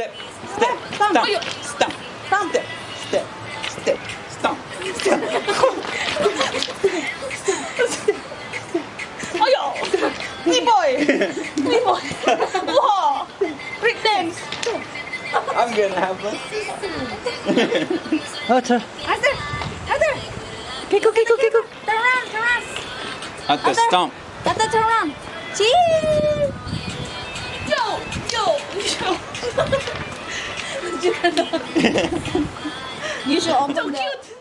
step, step, stomp, stomp, stomp, step, step, step, stomp. step. yo, me boy, me boy, wow, break dance. I'm gonna have one. Otter. Otter, Otter. Kiko, Kiko, Kiko. Turn around, turn around. At the stump. At the turn around. 굵직하다. 유시 엄청 귀여워.